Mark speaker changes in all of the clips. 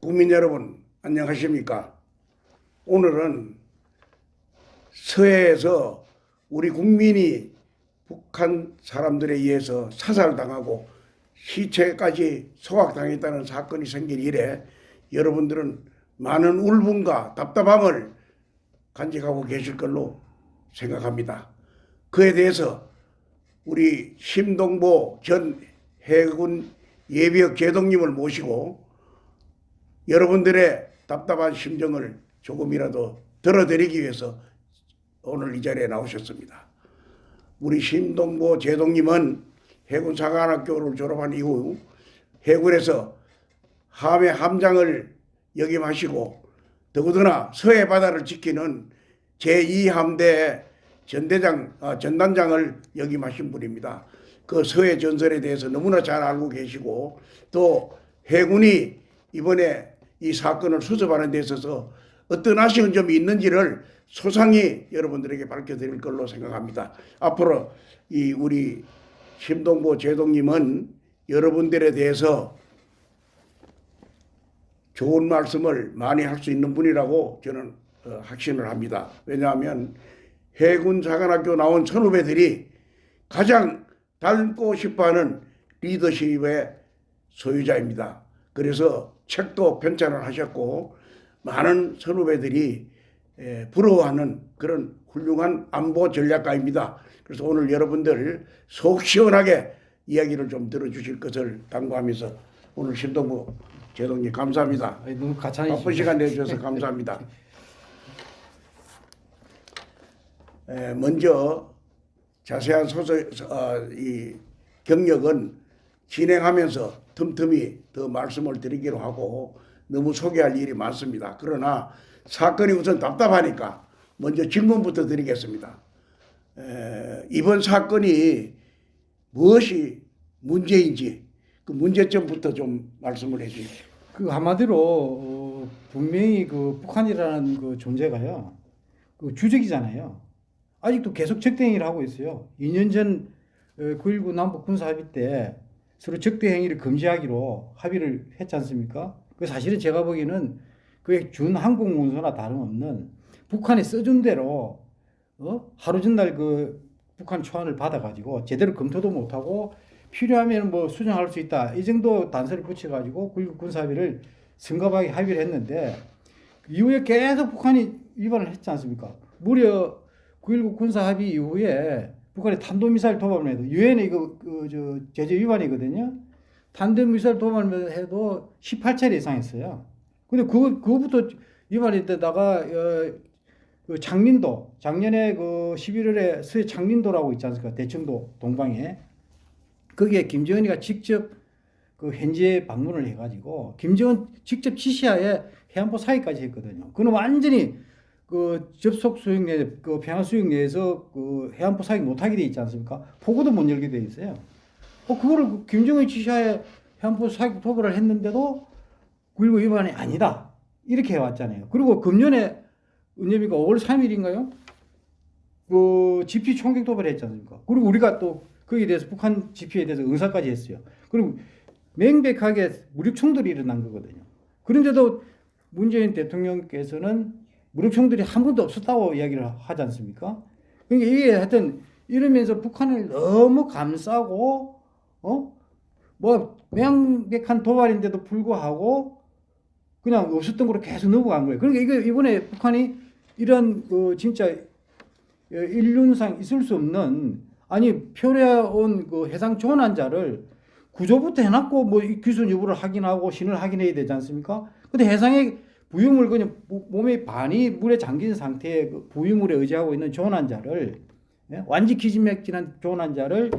Speaker 1: 국민 여러분 안녕하십니까? 오늘은 서해에서 우리 국민이 북한 사람들에 의해서 사살당하고 시체까지 소각당했다는 사건이 생긴 이래 여러분들은 많은 울분과 답답함을 간직하고 계실 걸로 생각합니다. 그에 대해서 우리 심동보 전 해군 예비역 제독님을 모시고 여러분들의 답답한 심정을 조금이라도 들어드리기 위해서 오늘 이 자리에 나오셨습니다. 우리 신동보 제동님은 해군 사관학교를 졸업한 이후 해군에서 함의 함장을 역임하시고 더구나 서해 바다를 지키는 제2함대 전대장 아, 전단장을 역임하신 분입니다. 그 서해 전설에 대해서 너무나 잘 알고 계시고 또 해군이 이번에 이 사건을 수습하는 데 있어서 어떤 아쉬운 점이 있는지를 소상히 여러분들에게 밝혀드릴 걸로 생각합니다. 앞으로 이 우리 심동보 제동님은 여러분들에 대해서 좋은 말씀을 많이 할 수 있는 분이라고 저는 어, 확신을 합니다. 왜냐하면 해군 사관학교 나온 선후배들이 가장 닮고 싶어하는 리더십의 소유자입니다. 그래서 책도 편찬을 하셨고 많은 선후배들이 예, 부러워하는 그런 훌륭한 안보 전략가입니다. 그래서 오늘 여러분들 속 시원하게 이야기를 좀 들어주실 것을 당부하면서 오늘 신동부 제동님 감사합니다.
Speaker 2: 아니, 너무 가찬이시
Speaker 1: 바쁜 시간 내주셔서 감사합니다. 에, 먼저 자세한 소설 어, 이 경력은 진행하면서 틈틈이 더 말씀을 드리기로 하고 너무 소개할 일이 많습니다. 그러나 사건이 우선 답답하니까 먼저 질문부터 드리겠습니다. 에, 이번 사건이 무엇이 문제인지 그 문제점부터 좀 말씀을 해 주십시오.
Speaker 2: 그 한마디로 어, 분명히 그 북한이라는 그 존재가요 그 주적이잖아요. 아직도 계속 적대 행위를 하고 있어요. 2년 전 9.19 남북 군사 합의 때 서로 적대 행위를 금지하기로 합의를 했지 않습니까? 그 사실은 제가 보기에는 그게 준 항공 문서나 다름없는 북한이 써준 대로 어? 하루 전날 그 북한 초안을 받아가지고 제대로 검토도 못하고 필요하면 뭐 수정할 수 있다 이 정도 단서를 붙여가지고 9.19 군사 합의를 성급하게 합의를 했는데 이후에 계속 북한이 위반을 했지 않습니까? 무려 9.19 군사 합의 이후에 북한이 탄도미사일 도발을 해도 유엔의 이거 그저 제재 위반이거든요. 탄도미사일 도발을 해도 18차례 이상 했어요. 근데 그거 그거부터 위반했다가 어, 그 장린도 작년에 그 11월에 서해 장린도라고 있지 않습니까? 대청도 동방에 거기에 김정은이가 직접 그 현지에 방문을 해가지고 김정은 직접 지시하에 해안포 사이까지 했거든요. 그는 완전히 그 접속 수역 내, 그 평화 수역 내에서 그 해안포 사격 못하게 돼 있지 않습니까? 포구도 못 열게 돼 있어요. 어, 그거를 그 김정은 지시하에 해안포 사격 도발을 했는데도 9.19 위반이 아니다. 이렇게 해왔잖아요. 그리고 금년에 은엽이가 5월 3일인가요? 그 GP 총격 도발을 했지 않습니까? 그리고 우리가 또 거기에 대해서 북한 GP에 대해서 응사까지 했어요. 그리고 명백하게 무력 충돌이 일어난 거거든요. 그런데도 문재인 대통령께서는 무력총들이 한 번도 없었다고 이야기를 하지 않습니까? 그러니까 이게 하여튼 이러면서 북한을 너무 감싸고 어? 뭐 명백한 도발인데도 불구하고 그냥 없었던 걸로 계속 넘어간 거예요. 그러니까 이거 이번에 북한이 이런 그 진짜 인륜상 있을 수 없는 아니 표려온 그 해상 조난자를 구조부터 해놨고 뭐 기술 여부를 확인하고 신을 확인해야 되지 않습니까? 근데 해상에 부유물 그냥 몸의 반이 물에 잠긴 상태의 그 부유물에 의지하고 있는 조난자를 예? 완전 기진맥진한 조난자를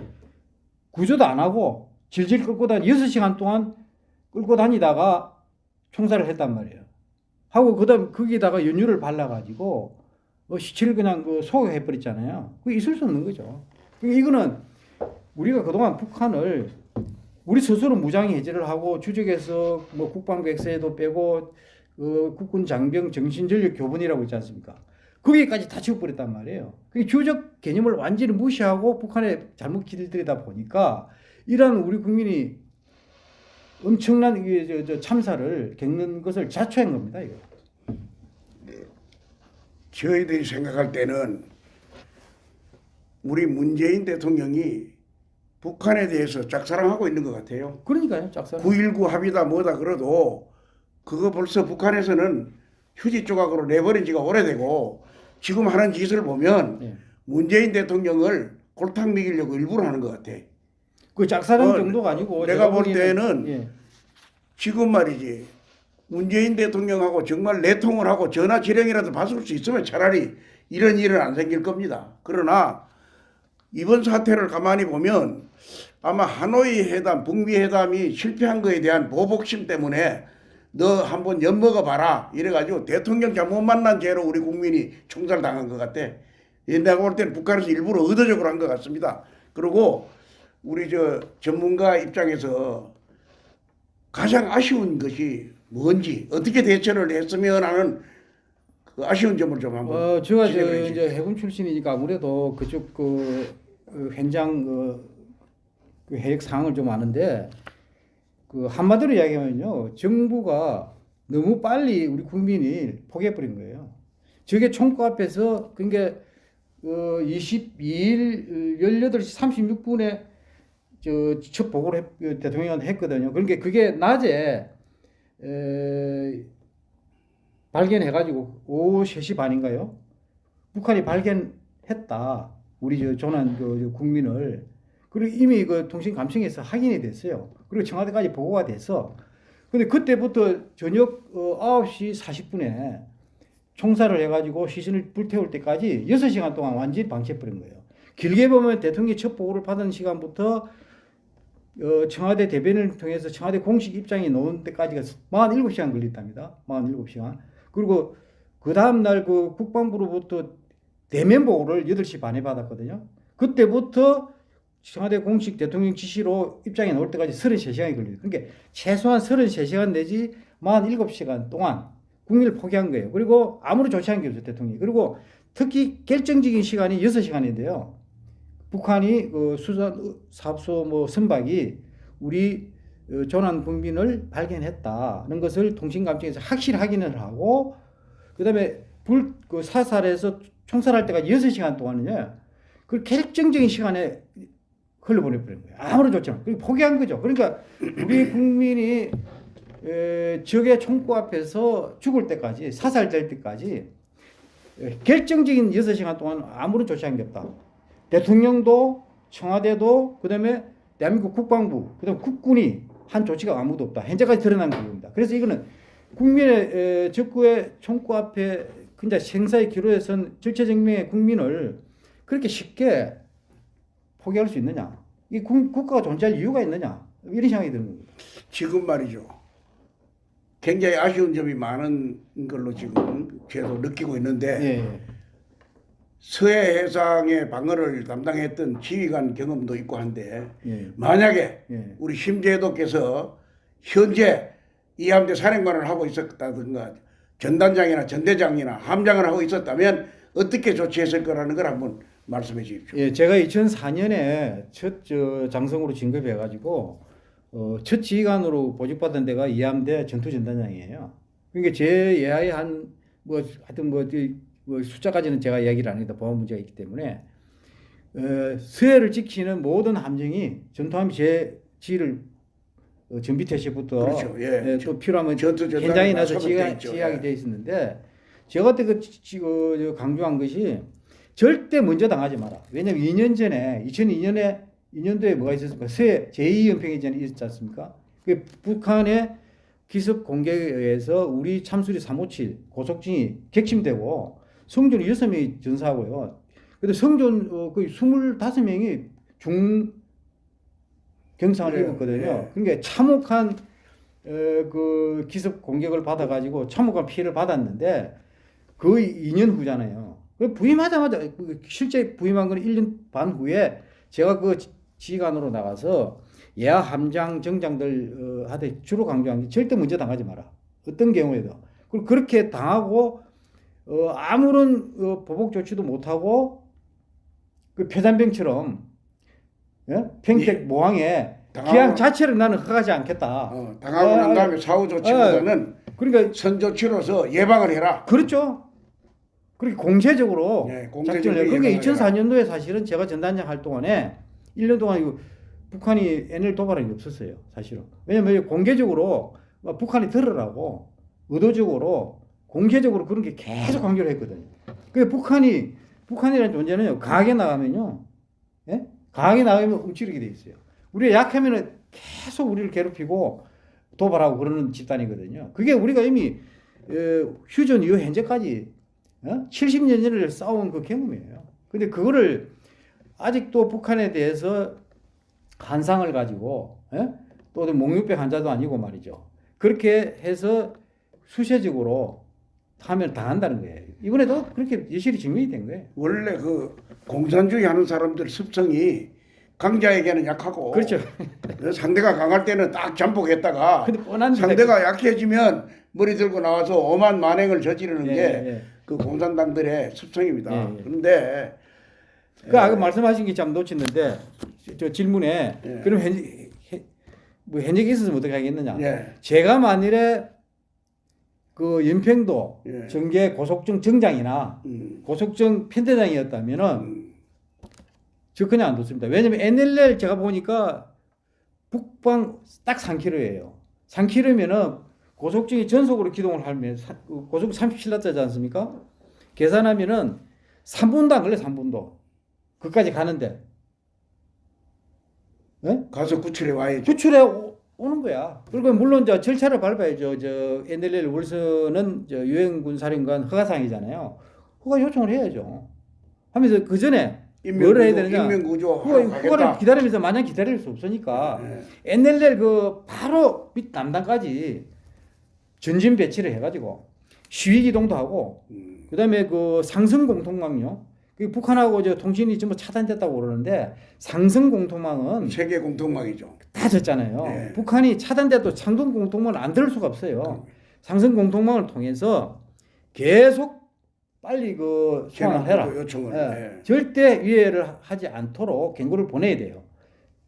Speaker 2: 구조도 안 하고 질질 끌고 다니 6시간 동안 끌고 다니다가 총살을 했단 말이에요. 하고 그다음 거기다가 연유를 발라가지고 뭐 시체를 그냥 그 소각해 버렸잖아요. 그 있을 수 없는 거죠. 그러니까 이거는 우리가 그동안 북한을 우리 스스로 무장 해제를 하고 주적에서 뭐 국방부 엑세도 빼고 어, 국군 장병 정신전력 교분이라고 있지 않습니까? 거기까지 다 지워버렸단 말이에요. 그 주적 개념을 완전히 무시하고 북한에 잘못 길들이다 보니까 이러한 우리 국민이 엄청난 참사를 겪는 것을 자초한 겁니다. 이거.
Speaker 1: 저희들이 생각할 때는 우리 문재인 대통령이 북한에 대해서 짝사랑하고 있는 것 같아요.
Speaker 2: 그러니까요, 짝사랑.
Speaker 1: 9.19 합의다 뭐다 그래도 그거 벌써 북한에서는 휴지 조각으로 내버린 지가 오래되고 지금 하는 짓을 보면
Speaker 2: 예.
Speaker 1: 문재인 대통령을 골탕 먹이려고 일부러 하는 것 같아.
Speaker 2: 그 짝사랑
Speaker 1: 어,
Speaker 2: 정도가 아니고
Speaker 1: 내가 볼 때는
Speaker 2: 예.
Speaker 1: 지금 말이지 문재인 대통령하고 정말 내통을 하고 전화 지령이라도 받을 수 있으면 차라리 이런 일은 안 생길 겁니다. 그러나 이번 사태를 가만히 보면 아마 하노이 회담, 북미 회담이 실패한 거에 대한 보복심 때문에 너 한번 엿먹어 봐라 이래가지고 대통령 잘못 만난 죄로 우리 국민이 총살 당한 것 같아. 예, 내가 볼 때는 북한에서 일부러 의도적으로 한 것 같습니다. 그리고 우리 저 전문가 입장에서 가장 아쉬운 것이 뭔지 어떻게 대처를 했으면 하는 그 아쉬운 점을 좀 한번
Speaker 2: 어, 제가 저. 이제 해군 출신이니까 아무래도 그쪽 그, 그 현장 그, 그 해역 상황을 좀 아는데 그 한마디로 이야기하면요 정부가 너무 빨리 우리 국민이 포기해버린 거예요. 저게 총구 앞에서 그러니까 어, 22일 18시 36분에 저첫 보고를 했- 그 대통령한테 했거든요. 그러니까 그게 낮에 에, 발견해가지고 오후 3시 반인가요? 북한이 발견했다. 우리 저 조난 그, 저 국민을. 그리고 이미 그 통신 감청에서 확인이 됐어요. 그리고 청와대까지 보고가 돼서. 근데 그때부터 저녁 어, 9시 40분에 총살을 해가지고 시신을 불태울 때까지 6시간 동안 완전히 방치해버린 거예요. 길게 보면 대통령이 첫 보고를 받은 시간부터 어, 청와대 대변인을 통해서 청와대 공식 입장이 나온 때까지가 47시간 걸렸답니다. 47시간. 그리고 그 다음날 그 국방부로부터 대면 보고를 8시 반에 받았거든요. 그때부터 청와대 공식 대통령 지시로 입장이 나올 때까지 33시간이 걸려요. 그러니까 최소한 33시간 내지 47시간 동안 국민을 포기한 거예요. 그리고 아무런 조치한 게 없어요, 대통령이. 그리고 특히 결정적인 시간이 6시간인데요. 북한이 그 수산 사업소 뭐 선박이 우리 어, 조난 국민을 발견했다는 것을 통신감청에서 확실히 확인을 하고 그다음에 불 그 사살해서 총살할 때까지 6시간 동안은요. 그 결정적인 시간에 흘려보내 버린 거예요. 아무런 조치 그리고 포기한 거죠. 그러니까 우리 국민이 에, 적의 총구 앞에서 죽을 때까지 사살될 때까지 에, 결정적인 6시간 동안 아무런 조치한 게 없다. 대통령도 청와대도 그 다음에 대한민국 국방부 그 다음 국군이 한 조치가 아무도 없다. 현재까지 드러난 겁니다. 그래서 이거는 국민의 에, 적구의 총구 앞에 그냥 생사의 기로에 선 절체정명의 국민을 그렇게 쉽게 포기할 수 있느냐? 이 국, 국가가 존재할 이유가 있느냐? 이런 생각이 드는 겁니다.
Speaker 1: 지금 말이죠. 굉장히 아쉬운 점이 많은 걸로 지금 계속 느끼고 있는데
Speaker 2: 예.
Speaker 1: 서해 해상의 방어를 담당했던 지휘관 경험도 있고 한데
Speaker 2: 예.
Speaker 1: 만약에
Speaker 2: 예.
Speaker 1: 우리 심재도께서 현재 이 함대 사령관을 하고 있었다든가 전단장이나 전대장이나 함장을 하고 있었다면 어떻게 조치했을 거라는 걸 한번 말씀해 주십시오.
Speaker 2: 예, 제가 2004년에 첫 저, 장성으로 진급해 가지고 어, 첫 지휘관으로 보직받은 데가 이함대 전투전단장이에요. 그러니까 제 예하에 한 뭐 하여튼 뭐, 이- 뭐 숫자까지는 제가 이야기를 안 합니다. 보안 문제가 있기 때문에 어, 서해를 지키는 모든 함정이 전투함이 제 지휘를 어, 전비 태시부터
Speaker 1: 그렇죠. 예.
Speaker 2: 예, 또 필요하면
Speaker 1: 전투
Speaker 2: 현장에
Speaker 1: 다
Speaker 2: 나서 지휘하. 지휘하게
Speaker 1: 예.
Speaker 2: 돼 있었는데 제가 그때 그 그, 저 강조한 것이 절대 먼저 당하지 마라. 왜냐면 2년 전에 2002년에 2년도에 뭐가 있었습니까? 새 제2연평해전이 있었지 않습니까? 그 북한의 기습 공격에 의해서 우리 참수리 357 고속진이 객침되고 성존 6명이 전사하고요. 근데 성존 어, 거의 25명이 중 경상을
Speaker 1: 예,
Speaker 2: 입었거든요.
Speaker 1: 예.
Speaker 2: 그러니까 참혹한 어, 그 기습 공격을 받아가지고 참혹한 피해를 받았는데 그 2년 후잖아요. 그 부임하자마자 그 실제 부임한 건 1년 반 후에 제가 그 지휘관으로 나가서 예하 함장 정장들 어, 한테 주로 강조한 게 절대 문제 당하지 마라. 어떤 경우에도 그리고 그렇게 당하고 어, 아무런 어, 보복 조치도 못하고 그 표단병처럼 예? 평택 모항에
Speaker 1: 당하고-
Speaker 2: 기한 자체를 나는 허가하지 않겠다.
Speaker 1: 어, 당하고
Speaker 2: 아,
Speaker 1: 난 다음에 사후 조치보다는
Speaker 2: 그러니까
Speaker 1: 선조치로서 예방을 해라.
Speaker 2: 그렇죠. 그렇게 공세적으로
Speaker 1: 네, 공세적으로
Speaker 2: 작전을 해요. 그게
Speaker 1: 예방을
Speaker 2: 2004년도에 사실은 제가 전단장 할 동안에 1년 동안 이거 북한이 NL 도발한 게 없었어요. 사실은. 왜냐면 공개적으로 막 북한이 들으라고 의도적으로 공개적으로 그런 게 계속 강조를 했거든요. 그 북한이 북한이라는 존재는요. 강하게 나가면요. 예? 강하게 나가면 움츠리게 돼 있어요. 우리가 약하면은 계속 우리를 괴롭히고 도발하고 그러는 집단이거든요. 그게 우리가 이미 어, 휴전 이후 현재까지 어? 70년을 싸운 그 경험이에요. 근데 그거를 아직도 북한에 대해서 한상을 가지고 예? 또 목류병 환자도 아니고 말이죠. 그렇게 해서 수세적으로 하면 당한다는 거예요. 이번에도 그렇게 여실히 증명이 된 거예요.
Speaker 1: 원래 그 공산주의 하는 사람들 습성이 강자에게는 약하고
Speaker 2: 그렇죠.
Speaker 1: 그 상대가 강할 때는 딱 잠복했다가 상대가 약해지면 머리 들고 나와서 오만 만행을 저지르는
Speaker 2: 예,
Speaker 1: 게
Speaker 2: 예.
Speaker 1: 그 공산당들의 습성입니다.
Speaker 2: 예, 예.
Speaker 1: 그런데
Speaker 2: 그 아까 말씀하신 게 참 놓쳤는데 저 질문에
Speaker 1: 예.
Speaker 2: 그럼 현재 뭐 현역이 있었으면 어떻게 하겠느냐?
Speaker 1: 예,
Speaker 2: 제가 만일에 그 연평도
Speaker 1: 예.
Speaker 2: 정계 고속정 정장이나
Speaker 1: 음,
Speaker 2: 고속정 편대장이었다면은
Speaker 1: 음,
Speaker 2: 저 그냥 안 뒀습니다. 왜냐면 NLL 제가 보니까 북방 딱 3km예요. 3km면은 고속정이 전속으로 기동을 하면 고속 37나짜지 않습니까? 계산하면은 3분도 안 걸려 3분도. 그까지 가는데. 예?
Speaker 1: 가서 구출해 와야죠.
Speaker 2: 구출해 오, 오는 거야. 그리고 물론 저 절차를 밟아야죠. 저 NLL 월서는 저 유엔군 사령관 허가사항이잖아요. 허가 요청을 해야죠. 하면서 그 전에 뭘 해야 되느냐?
Speaker 1: 인명구조 가겠다.
Speaker 2: 기다리면서 마냥 기다릴 수 없으니까
Speaker 1: 예,
Speaker 2: NLL 그 바로 밑 남단까지 전진 배치를 해가지고 시위 기동도 하고
Speaker 1: 음,
Speaker 2: 그다음에 그 상승 공통망요. 그 북한하고 저 통신이 전부 차단됐다고 그러는데 상승 공통망은
Speaker 1: 세계 공통망이죠.
Speaker 2: 다 졌잖아요.
Speaker 1: 네.
Speaker 2: 북한이 차단돼도 상승 공통망을 안 들을 수가 없어요. 상승 공통망을 통해서 계속 빨리 그 소환을 해라.
Speaker 1: 요청을.
Speaker 2: 예.
Speaker 1: 예.
Speaker 2: 절대 위해를 하지 않도록 경고를 보내야 돼요.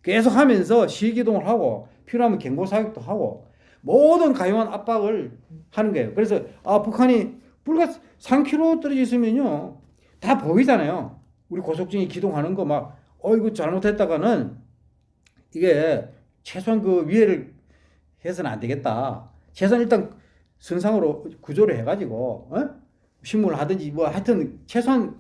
Speaker 2: 계속 하면서 시기동을 하고 필요하면 경고 사격도 하고 모든 가용한 압박을 하는 거예요. 그래서 아 북한이 불과 3km 떨어져 있으면요 다 보이잖아요. 우리 고속정이 기동하는 거 막 어 이거 잘못했다가는 이게 최소한 그 위해를 해서는 안 되겠다. 최소한 일단 선상으로 구조를 해가지고 어? 신문을 하든지 뭐 하여튼 최소한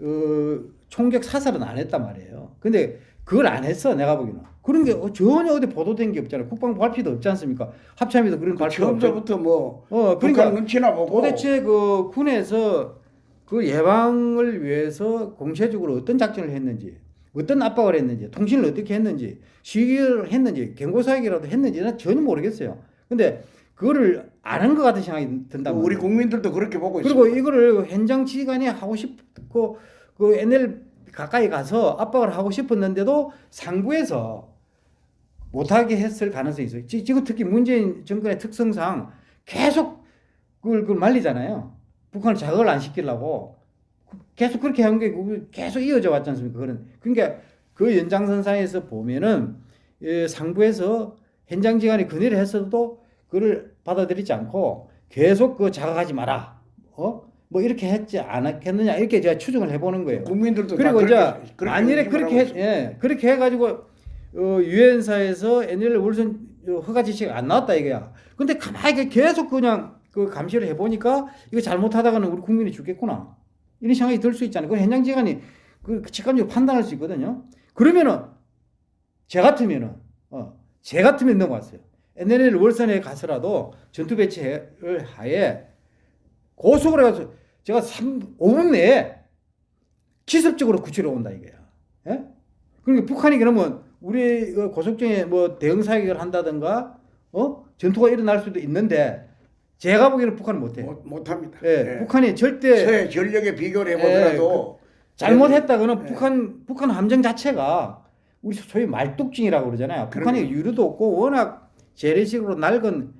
Speaker 2: 어, 총격 사살은 안 했단 말이에요. 근데 그걸 안 했어 내가 보기에는 그런 게 전혀 어디 보도된 게 없잖아요. 국방부 발표도 없지 않습니까? 합참에도 그런 발표가 없죠.
Speaker 1: 처음부터 뭐
Speaker 2: 어 그러니까
Speaker 1: 눈치나 보고
Speaker 2: 도대체 그 군에서 그 예방을 위해서 공세적으로 어떤 작전을 했는지 어떤 압박을 했는지 통신을 어떻게 했는지 시기를 했는지 경고사격이라도 했는지 는 전혀 모르겠어요. 근데 그거를 아는 것 같은 생각이 든단
Speaker 1: 우리. 국민들도 그렇게 보고
Speaker 2: 그리고
Speaker 1: 있습니다.
Speaker 2: 이거를 현장 지휘관이 하고 싶고 그 NL 가까이 가서 압박을 하고 싶었는데도 상부에서 못하게 했을 가능성이 있어요. 지- 지금 특히 문재인 정권의 특성상 계속 그걸, 그걸 말리잖아요. 북한을 자극을 안 시키려고 계속 그렇게 한 게 계속 이어져 왔지 않습니까? 그런 그러니까 그 연장선상에서 보면은 예, 상부에서 현장 지휘관이 건의를 했어도 그를 받아들이지 않고 계속 그 자극하지 마라. 어? 뭐 이렇게 했지 않았겠느냐 이렇게 제가 추정을 해보는 거예요.
Speaker 1: 국민들도
Speaker 2: 그리고
Speaker 1: 다
Speaker 2: 이제 만일에 그렇게 해. 예, 그렇게 해가지고 어, 유엔사에서 NL 월선 어, 허가 지시가 안 나왔다 이거야. 근데 가만히 계속 그냥 그 감시를 해보니까 이거 잘못하다가는 우리 국민이 죽겠구나 이런 생각이 들 수 있잖아요. 그 현장지간이 그 직감적으로 판단할 수 있거든요. 그러면은 제 같으면은 어, 제 같으면 넘어갔어요. NLL 월선에 가서라도 전투 배치를 하에 고속으로 가서 제가 3, 5분 내에 기습적으로 구출해 온다 이거야. 예? 그러니까 북한이 그러면 우리 그 고속정에 뭐 대응 사격을 한다든가 어 전투가 일어날 수도 있는데 제가 보기에는 북한은 못해.
Speaker 1: 못, 못합니다.
Speaker 2: 예,
Speaker 1: 예.
Speaker 2: 북한이 절대
Speaker 1: 서해 전력에 비교를 해보더라도
Speaker 2: 잘못했다고는
Speaker 1: 예.
Speaker 2: 북한 북한 함정 자체가 우리 소위 말뚝증이라고 그러잖아요. 북한이 유료도 없고 워낙 재래식으로 낡은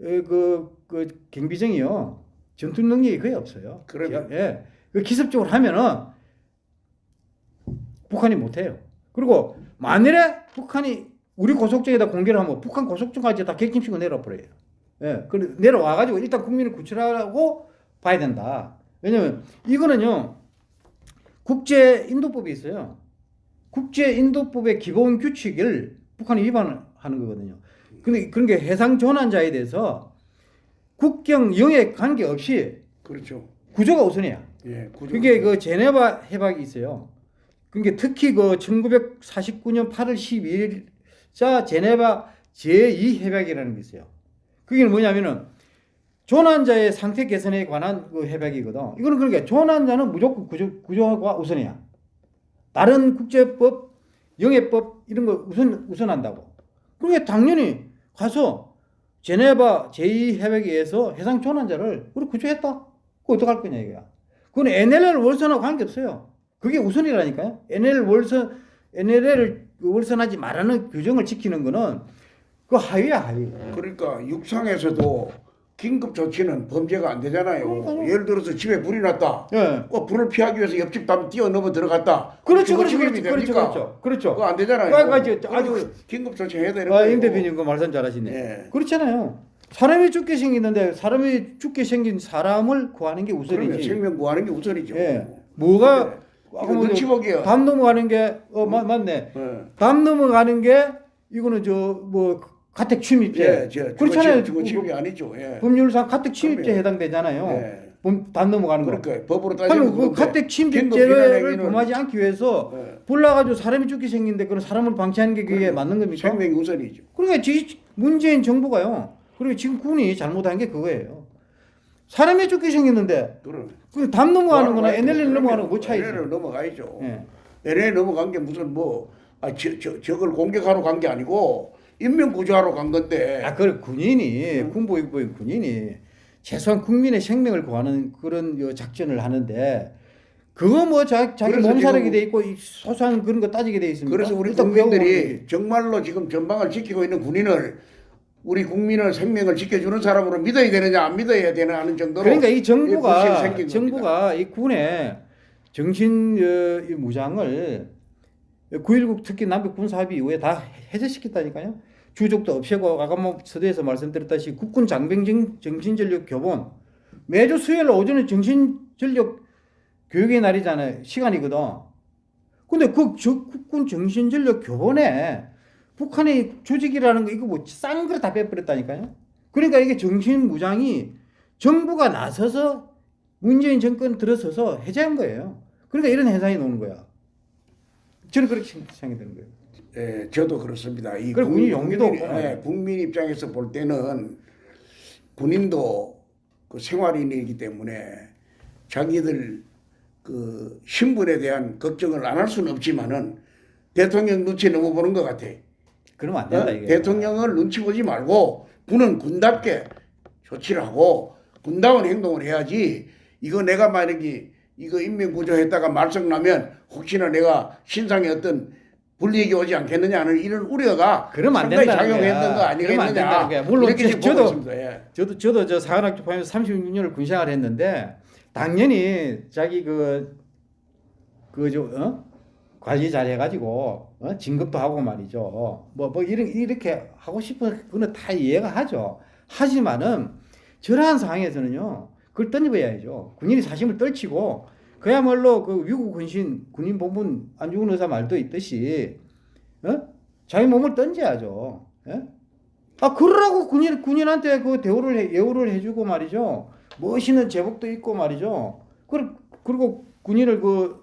Speaker 2: 어, 그, 그 경비정이요. 전투 능력이 거의 없어요.
Speaker 1: 그럼요.
Speaker 2: 예. 그 기습적으로 하면은 북한이 못해요. 그리고 만일에 북한이 우리 고속정에다 공개를 하면 북한 고속정까지 다 객침시고 내려버려요. 예. 그 내려와가지고 일단 국민을 구출하고 봐야 된다. 왜냐면 이거는요 국제 인도법이 있어요. 국제 인도법의 기본 규칙을 북한이 위반하는 거거든요. 근데 그런 게 해상 전환자에 대해서 국경 영해 관계 없이
Speaker 1: 그렇죠.
Speaker 2: 구조가 우선이야.
Speaker 1: 예, 구조.
Speaker 2: 그게 그 제네바 해박이 있어요. 그게 특히 그 1949년 8월 12일자 제네바 제2 해박이라는 게 있어요. 그게 뭐냐면은 조난자의 상태 개선에 관한 그 해박이거든. 이거는 그러니까 조난자는 무조건 구조, 구조가 우선이야. 다른 국제법, 영해법 이런 거 우선 우선한다고. 그러니까 당연히 가서 제네바 제2 해박에서 해상 조난자를 우리 구조했다. 그거 어떡할 거냐 이거야. 그건 NLL 월선하고 관계없어요. 그게 우선이라니까요. NL 월선, NLL을 월선하지 말라는 규정을 지키는 거는 그 하위야 하위.
Speaker 1: 그러니까 육상에서도 긴급 조치는 범죄가 안 되잖아요.
Speaker 2: 그러니까요.
Speaker 1: 예를 들어서 집에 불이 났다.
Speaker 2: 예.
Speaker 1: 그 불을 피하기 위해서 옆집 담 뛰어넘어 들어갔다.
Speaker 2: 그렇죠, 그렇죠, 그렇죠, 그렇죠? 그렇죠, 그렇죠.
Speaker 1: 그거 안 되잖아요.
Speaker 2: 아, 아, 저, 아주
Speaker 1: 긴급 조치해야 되는
Speaker 2: 아,
Speaker 1: 거예요.
Speaker 2: 임 대표님 그 말씀 잘하시네.
Speaker 1: 예.
Speaker 2: 그렇잖아요. 사람이 죽게 생겼는데 사람이 죽게 생긴 사람을 구하는 게 우선이지.
Speaker 1: 생명 구하는 게 우선이죠.
Speaker 2: 예. 뭐가 뭐
Speaker 1: 눈치 보기야.
Speaker 2: 담 넘어가는 게 어, 맞, 맞네.
Speaker 1: 예.
Speaker 2: 담 넘어가는 게 이거는 저 뭐 가택 침입죄.
Speaker 1: 예, 저
Speaker 2: 그렇잖아요.
Speaker 1: 주거 침입이 아니죠. 예.
Speaker 2: 법률상 가택 침입죄
Speaker 1: 그럼요.
Speaker 2: 해당되잖아요.
Speaker 1: 예.
Speaker 2: 범- 담 넘어가는 거.
Speaker 1: 그러니까 법으로 따지면
Speaker 2: 그 가택 침입죄를 범하지 않기 위해서
Speaker 1: 예.
Speaker 2: 불나가지고 사람이 죽게 생긴데 그런 사람을 방치하는 게 그게
Speaker 1: 그럼요.
Speaker 2: 맞는 겁니까?
Speaker 1: 생명이 우선이죠.
Speaker 2: 그러니까 지- 문재인 정부가요. 그리고 지금 군이 잘못한 게 그거예요. 사람이 죽게 생겼는데
Speaker 1: 그럼
Speaker 2: 그담 넘어가는 거나 NLL 넘어가는 거 뭐 차이 있어요?
Speaker 1: 넘어가야죠.
Speaker 2: 예.
Speaker 1: NLL 넘어간 게 무슨 뭐 아, 저, 저, 저걸 공격하러 간 게 아니고 인명 구조하러 간 건데
Speaker 2: 아, 그 군인이 군보육부인 군인이 최소한 국민의 생명을 구하는 그런 요 작전을 하는데 그거 뭐 자, 몸살하게
Speaker 1: 지금-
Speaker 2: 돼 있고 이 소소한 그런 거 따지게 돼 있습니다.
Speaker 1: 그래서 우리 국민들이 정말로 지금 전방을 지키고 있는 군인을 우리 국민의 생명을 지켜주는 사람으로 믿어야 되느냐 안 믿어야 되나 하는 정도로
Speaker 2: 그러니까 이 정부가 정부가 이 군의 정신 어, 이 무장을 9.19 특히 남북 군사 합의 이후에 다 해제시켰다니까요. 주족도 없애고 아까 뭐 서두에서 말씀드렸다시피 국군 장병 정- 정신전력 교본 매주 수요일 오전에 정신전력 교육의 날이잖아요. 시간이거든. 근데 그 저- 국군 정신전력 교본에 북한의 조직이라는 거 이거 뭐 싼 거를 다 빼버렸다니까요. 그러니까 이게 정신무장이 정부가 나서서 문재인 정권 들어서서 해제한 거예요. 그러니까 이런 해상이 나오는 거야. 저는 그렇게 생각이 되는 거예요.
Speaker 1: 예, 저도 그렇습니다. 이
Speaker 2: 그리고 군인 용기도
Speaker 1: 국민,
Speaker 2: 없고
Speaker 1: 예. 국민 입장에서 볼 때는 군인도 그 생활인이기 때문에 자기들 그 신분에 대한 걱정을 안 할 수는 없지만은 대통령 눈치 너무 보는 것 같아.
Speaker 2: 그러면 안 된다
Speaker 1: 어?
Speaker 2: 이게.
Speaker 1: 대통령을 눈치 보지 말고 군은 군답게 조치를 하고 군다운 행동을 해야지 이거 내가 만약에 이거 인명 구조 했다가 말썽 나면 혹시나 내가 신상에 어떤 불이익이 오지 않겠느냐 하는 이런 우려가
Speaker 2: 그러면 안 된다는
Speaker 1: 작용했던.
Speaker 2: 거
Speaker 1: 아니겠느냐.
Speaker 2: 물론 저- 저도-.
Speaker 1: 예.
Speaker 2: 저도 저도 저 사관학교 포함해서 36년을 군 생활을 했는데 당연히 자기 그 그저 어? 관리 잘 해가지고 어? 진급도 하고 말이죠. 뭐 뭐 이런 이렇게 하고 싶은 그거는 다 이해가 하죠. 하지만은 저러한 상황에서는요 그걸 던져봐야죠. 군인이 사심을 떨치고 그야말로 그 위국 헌신 군인 본분 안 죽은 의사 말도 있듯이 어? 자기 몸을 던져야죠. 예? 아 그러라고 군인 군인한테 그 대우를 해, 예우를 해주고 말이죠. 멋있는 제복도 입고 말이죠. 그 그리고 군인을 그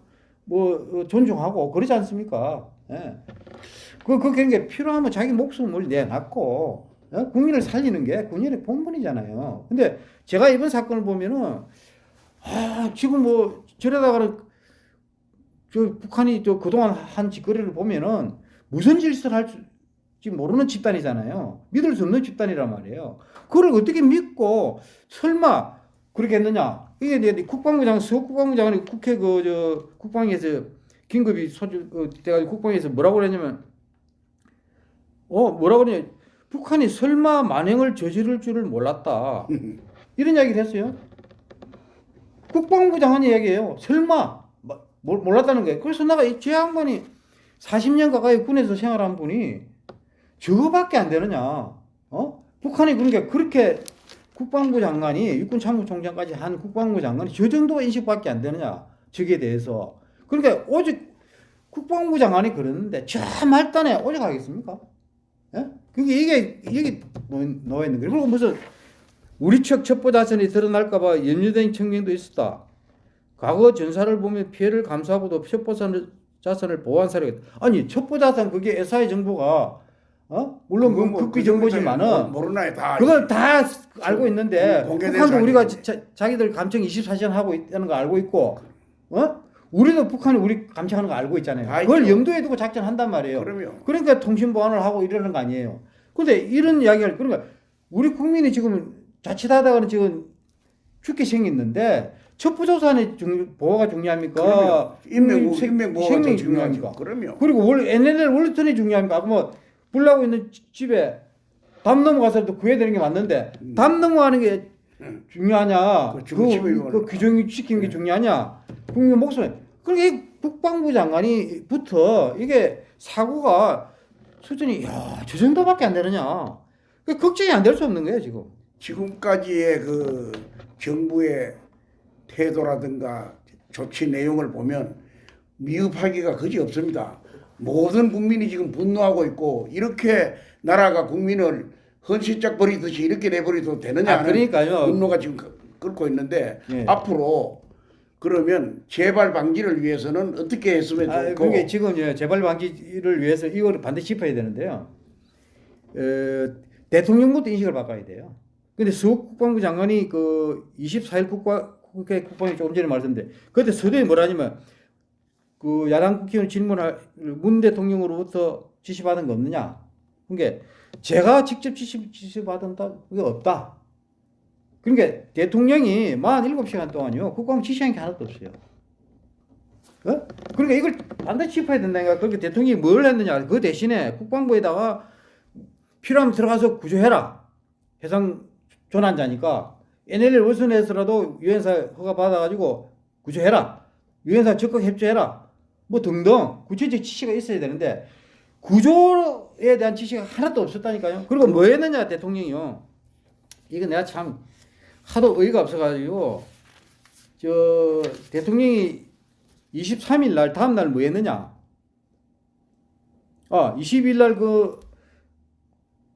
Speaker 2: 뭐 존중하고 그러지 않습니까? 예. 그 그게 게 필요하면 자기 목숨을 내놨고 예? 국민을 살리는 게 군인의 본분이잖아요. 근데 제가 이번 사건을 보면은 아 지금 뭐 저러다가는 저 북한이 저 그동안 한 짓거리를 보면은 무슨 짓을 할지 모르는 집단이잖아요. 믿을 수 없는 집단이란 말이에요. 그걸 어떻게 믿고 설마 그렇게 했느냐? 이게 이제 국방부 장관, 서 국방부 장관이 국회 그 저 국방에서 긴급이 소집 그, 돼가지고 국방에서 뭐라고 그랬냐면 어 뭐라고 그러냐 북한이 설마 만행을 저지를 줄을 몰랐다 이런 이야기를 했어요. 국방부 장관이 얘기해요. 설마 뭐, 몰- 몰랐다는 거예요. 그래서 내가 이제 양반이 40년 가까이 군에서 생활한 분이 저거밖에 안 되느냐? 어? 북한이 그러니까 그렇게 국방부 장관이 육군 참모총장까지 한 국방부 장관이 저 정도 인식밖에 안 되느냐? 저기에 대해서 그러니까 오직 국방부 장관이 그러는데 저 말단에 오직 하겠습니까? 예? 그게 이게 이게 놓여 있는 거예요. 그리고 무슨 우리 측 첩보 자산이 드러날까봐 염려된 청년도 있었다. 과거 전사를 보면 피해를 감수하고도 첩보 자산을- 자산을 보호한 사례가 있다. 아니 첩보 자산 그게 SI 정보가 어 물론
Speaker 1: 그건 그뭐
Speaker 2: 극비
Speaker 1: 그
Speaker 2: 정보지만은
Speaker 1: 모르나요 다.
Speaker 2: 그걸 다 알고 있는데
Speaker 1: 공개된
Speaker 2: 북한도. 우리가 자, 자기들 감청 24시간 하고 있다는 거 알고 있고 어 우리도 북한이 우리 감청하는 거 알고 있잖아요.
Speaker 1: 다
Speaker 2: 그걸
Speaker 1: 있죠.
Speaker 2: 염두에 두고 작전한단 말이에요.
Speaker 1: 그럼요.
Speaker 2: 그러니까 통신 보안을 하고 이러는 거 아니에요. 근데 이런 이야기를 그러니까 우리 국민이 지금 자칫하다가는 지금 죽게 생겼는데 첩보조사의 중, 보호가 중요합니까?
Speaker 1: 인명
Speaker 2: 생-
Speaker 1: 인명 보호가.
Speaker 2: 중요합니까?
Speaker 1: 그럼요.
Speaker 2: 그리고 월 NLL 월턴이 중요합니까? 뭐 불나고 있는 지- 집에 담 넘어가서도 구해야 되는 게 맞는데 담 넘어가는 게
Speaker 1: 음.
Speaker 2: 중요하냐?
Speaker 1: 그
Speaker 2: 그. 그 규정 시키는 게 중요하냐? 국민 목소리. 그러니까 이 국방부 장관이부터 이게 사고가 수준이 야, 저 정도밖에 안 되느냐? 그 걱정이 안 될 수 없는 거예요, 지금.
Speaker 1: 지금까지의 그 정부의 태도라든가 조치 내용을 보면 미흡하기가 그지 없습니다. 모든 국민이 지금 분노하고 있고 이렇게 나라가 국민을 헌시짝 버리듯이 이렇게 내버려도 되느냐
Speaker 2: 아, 그러니까요.
Speaker 1: 분노가 지금 끄- 끓고 있는데
Speaker 2: 예.
Speaker 1: 앞으로 그러면 재발 방지를 위해서는 어떻게 했으면
Speaker 2: 아,
Speaker 1: 좋고
Speaker 2: 그게 지금 예, 재발 방지를 위해서 이거를 반드시 짚어야 되는데요. 어, 대통령부터 인식을 바꿔야 돼요. 근데 수국 국방부 장관이 그 24일 국가 국회 국방위 조금 전에 말씀드린 그때 서두에 뭐라냐면 그 야당 국회의원 질문할 문 대통령으로부터 지시받은 거 없느냐? 그게 제가 직접 지시 지시받은다 그게 없다. 그러니까 대통령이 47시간 동안요 국방 지시한 게 하나도 없어요. 어? 그러니까 이걸 반드시 짚어야 된다니까. 그러니까 대통령이 뭘 했느냐. 그 대신에 국방부에다가 필요하면 들어가서 구조해라. 해상 조난자니까 NLL 월선에서라도 유엔사 허가 받아가지고 구조해라. 유엔사 적극 협조해라. 뭐 등등 구체적 지시가 있어야 되는데 구조에 대한 지시가 하나도 없었다니까요. 그리고 뭐 했느냐 대통령이요. 이거 내가 참 하도 어이가 없어가지고 저 대통령이 23일 날 다음 날 뭐 했느냐? 아, 20일 날 그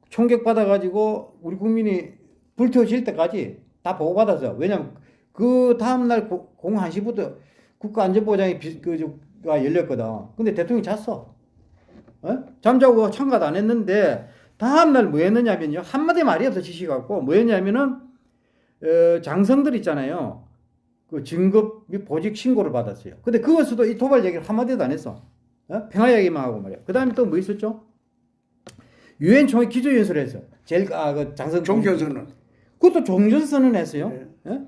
Speaker 2: 총격 받아 가지고 우리 국민이 불태워질 때까지 다 보고 받았어. 왜냐면 그 다음 날공 1시부터 국가안전보장이 비, 그가 열렸거든. 근데 대통령이 잤어. 어? 잠자고 참가도 안 했는데 다음 날 뭐 했느냐면요. 한마디 말이 없어 지시 갖고 뭐 했냐면은 어, 장성들 있잖아요. 그 진급 및 보직 신고를 받았어요. 근데 그것도 이 도발 얘기를 한마디도 안 했어. 어? 평화 얘기만 하고 말이야. 그 다음에 또 뭐 있었죠? 유엔 총회 기조연설을 했어. 제일, 아, 그 장성.
Speaker 1: 종전선언
Speaker 2: 그것도 종전선언 했어요.
Speaker 1: 네.
Speaker 2: 예?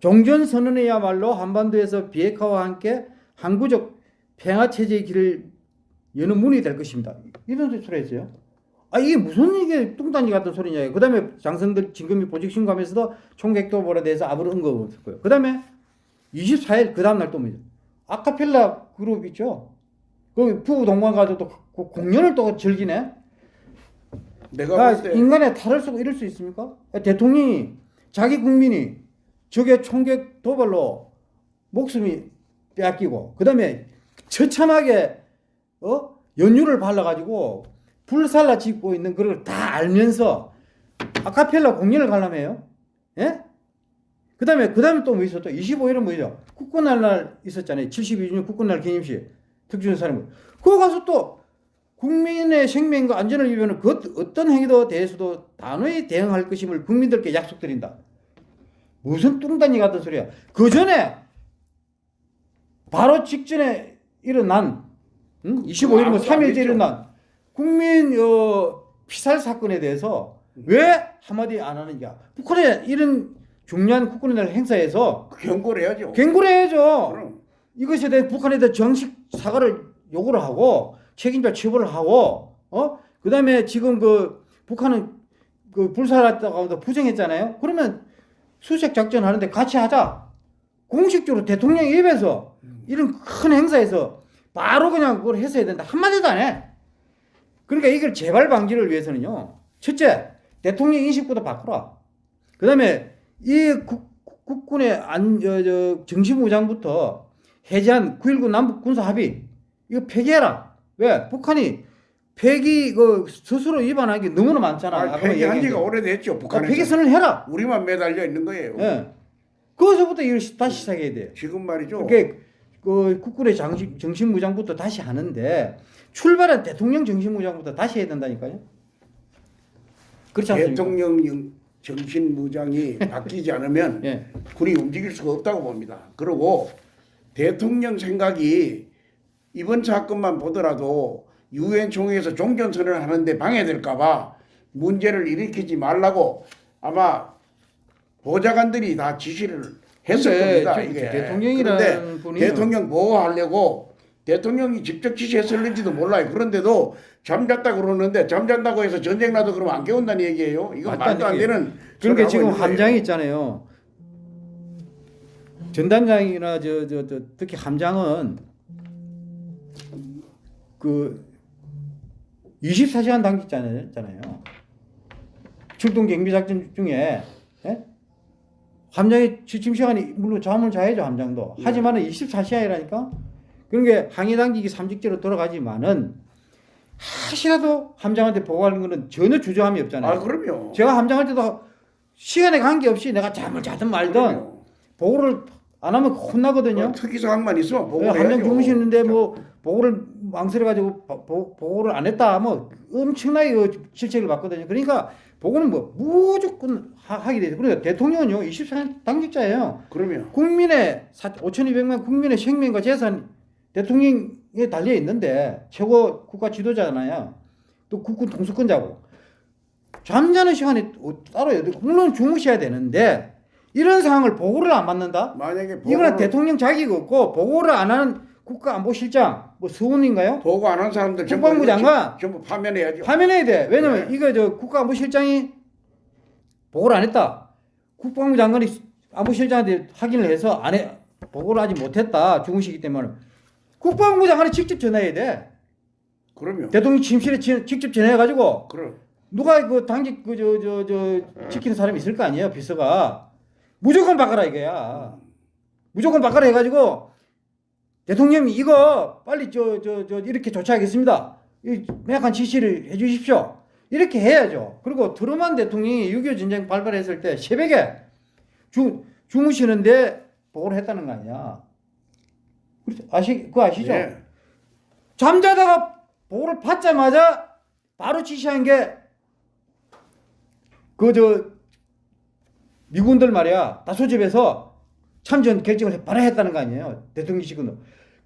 Speaker 2: 종전선언이야말로 한반도에서 비핵화와 함께 항구적 평화체제의 길을 여는 문이 될 것입니다. 이런 소리 했어요. 아, 이게 무슨 이게 뚱딴지 같은 소리냐. 그 다음에 장성들 진금이 보직 신고하면서도 총객도벌에 대해서 아무런 언급 없었고요. 그 다음에 24일 그 다음날 또 뭐죠? 아카펠라 그룹 있죠? 그 부부 동반 가지고 또 그 공연을 또 즐기네?
Speaker 1: 내가
Speaker 2: 아,
Speaker 1: 볼때
Speaker 2: 인간의 탈을 쓰고 이럴 수 있습니까? 아, 대통령이 자기 국민이 적의 총격 도발로 목숨이 빼앗기고 그 다음에 처참하게 어 연유를 발라가지고 불살라 짓고 있는 그걸 다 알면서 아카펠라 공연을 가려면요, 예? 그 다음에 그 다음에 또 뭐 있었죠? 25일은 뭐죠? 국군날 날 있었잖아요. 72주년 국군날 기념식 특준사령 그거 가서 또 국민의 생명과 안전을 위하는 그 어떤 행위도 대해서도 단호히 대응할 것임을 국민들께 약속드린다. 무슨 뚱단지 같은 소리야. 그 전에 바로 직전에 일어난 응? 25일 뭐
Speaker 1: 아무도 안
Speaker 2: 3일째
Speaker 1: 했죠.
Speaker 2: 일어난 국민 어, 피살 사건에 대해서 왜 한마디 안 하느냐. 북한의 이런 중요한 국군의 날 행사에서
Speaker 1: 경고를 해야죠.
Speaker 2: 경고를 해야죠.
Speaker 1: 그럼
Speaker 2: 이것에 대해 북한에 대해 정식 사과를 요구를 하고 책임자 처벌을 하고 어 그 다음에 지금 그 북한은 그 불살았다고 부정했잖아요. 그러면 수색 작전 하는데 같이 하자. 공식적으로 대통령 입에서 이런 큰 행사에서 바로 그냥 그걸 했어야 된다. 한마디도 안 해. 그러니까 이걸 재발 방지를 위해서는요. 첫째, 대통령 인식부터 바꾸라. 그 다음에 이 국, 국군의 안, 저, 저, 정신무장부터 해제한 9.19 남북 군사 합의, 이거 폐기해라. 왜? 북한이 폐기, 그, 스스로 위반한 게 너무나 많잖아.
Speaker 1: 아,
Speaker 2: 아까
Speaker 1: 폐기한 지가
Speaker 2: 게.
Speaker 1: 오래됐죠.
Speaker 2: 아,
Speaker 1: 북한에서.
Speaker 2: 폐기선을 해라.
Speaker 1: 우리만 매달려 있는 거예요.
Speaker 2: 예. 거기서부터 이걸 시- 다시 시작해야 돼.
Speaker 1: 지금 말이죠.
Speaker 2: 그게 그 국군의 정신, 정신무장부터 다시 하는데 출발은 대통령 정신무장부터 다시 해야 된다니까요. 그렇지 않습니까?
Speaker 1: 대통령 정신무장이 바뀌지 않으면
Speaker 2: 예.
Speaker 1: 군이 움직일 수가 없다고 봅니다. 그리고 대통령 생각이 이번 사건만 보더라도 유엔 총회에서 종전선언을 하는데 방해될까봐 문제를 일으키지 말라고 아마 보좌관들이 다 지시를 했을
Speaker 2: 근데
Speaker 1: 겁니다.
Speaker 2: 저-
Speaker 1: 이게
Speaker 2: 대통령이라는 분이
Speaker 1: 대통령 보호하려고 대통령이 직접 지시했을는지도 몰라요. 그런데도 잠잤다 그러는데 잠잔다고 해서 전쟁 나도 그러면 안 깨운다는 얘기예요. 이거 말도 안. 되는
Speaker 2: 그러니까 지금. 함장이 있잖아요. 전단장이나 저, 저, 저 특히 함장은 그 24시간 당직자잖아요. 출동 경비 작전 중에 예? 함장의 취침 시간이 물론 잠을 자야죠 함장도.
Speaker 1: 네.
Speaker 2: 하지만은 24시간이라니까. 그러니까 항해 당직이 삼직제로 돌아가지만은 하시라도 함장한테 보고하는 거는 전혀 주저함이 없잖아요.
Speaker 1: 아 그럼요.
Speaker 2: 제가 함장할 때도 시간에 관계없이 내가 잠을 자든 말든
Speaker 1: 그럼요.
Speaker 2: 보고를 안 하면 혼나거든요.
Speaker 1: 그 특이 사항만 있으면 보고
Speaker 2: 예, 함장. 주무시는데 뭐 보고를 망설여가지고 보- 보, 보고를 안 했다 뭐 엄청나게 그 실책을 받거든요. 그러니까 보고는 뭐 무조건 하, 게 되죠. 그러니까 대통령은요 24년 당직자예요.
Speaker 1: 그러면
Speaker 2: 국민의 5,200만 국민의 생명과 재산 대통령에 달려 있는데 최고 국가 지도자잖아요. 또 국군 통수권자고 잠자는 시간이 따로요. 물론 주무셔야 되는데 이런 상황을 보고를 안 받는다?
Speaker 1: 만약에
Speaker 2: 이거는
Speaker 1: 보고를-
Speaker 2: 대통령 자격이 없고 보고를 안 하는 국가안보실장 뭐 서훈인가요?
Speaker 1: 보고 안 한 사람들
Speaker 2: 국방부 장관
Speaker 1: 전부 파면해야죠.
Speaker 2: 파면해야 돼. 왜냐면
Speaker 1: 네.
Speaker 2: 이거 저 국가안보실장이 보고를 안 했다. 국방부 장관이 안보실장한테 확인을 해서 안 해, 보고를 하지 못했다. 주무시기 때문에 국방부 장관이 직접 전화해야 돼.
Speaker 1: 그러면
Speaker 2: 대통령 침실에 지- 직접 전화해가지고
Speaker 1: 그럼
Speaker 2: 누가 그 당직 그저저 저 지키는 사람이 있을 거 아니에요 비서가 무조건 바꿔라 이거야 무조건 바꿔라 해가지고 대통령이 이거 빨리 저 저 저 이렇게 조치하겠습니다 이 명확한 지시를 해 주십시오 이렇게 해야죠 그리고 트루만 대통령이 6.25 전쟁 발발했을 때 새벽에 주 주무시는데 보고를 했다는 거 아니야 그렇죠? 아시 그거 아시죠?
Speaker 1: 예.
Speaker 2: 잠자다가 보고를 받자마자 바로 지시한 게 그 저 미군들 말이야 다소집에서 참전 결정을 바로 했다는 거 아니에요 대통령실은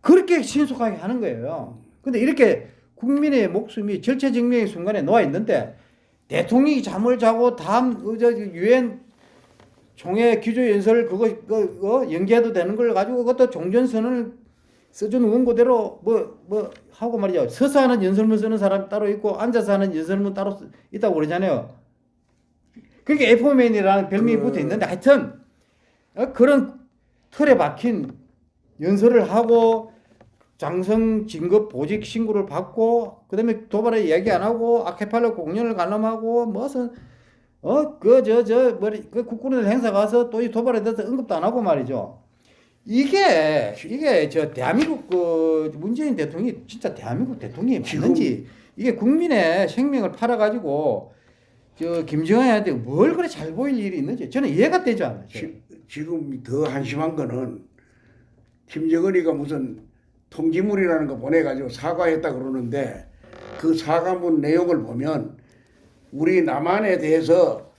Speaker 2: 그렇게 신속하게 하는 거예요 근데 이렇게 국민의 목숨이 절체절명의 순간에 놓아 있는데 대통령이 잠을 자고 다음 그저 유엔 총회 기조 연설 그거 그, 그 연기해도 되는 걸 가지고 그것도 종전선언을 써준 원고대로 뭐 뭐 하고 말이죠. 서서 하는 연설문 쓰는 사람 따로 있고 앉아서 하는 연설문 따로 쓰- 있다고 그러잖아요. 그러니까 에포맨이라는 별명이
Speaker 1: 그-
Speaker 2: 붙어 있는데 하여튼 어, 그런 틀에 박힌 연설을 하고 장성 진급 보직 신고를 받고 그다음에 도발에 이야기 안 하고 아케팔로 공연을 관람하고 무슨 어 그 저저 뭐그 국군의 행사 가서 또 이 도발에 대해서 언급도 안 하고 말이죠. 이게 이게 저 대한민국 그 문재인 대통령이 진짜 대한민국 대통령이 맞는지 이게 국민의 생명을 팔아 가지고 저 김정은한테 뭘 그래 잘 보일 일이 있는지 저는 이해가 되지 않아요.
Speaker 1: 지, 지금 더 한심한 거는 김정은이가 무슨 통지물이라는 거 보내가지고 사과했다 그러는데 그 사과문 내용을 보면 우리 남한에 대해서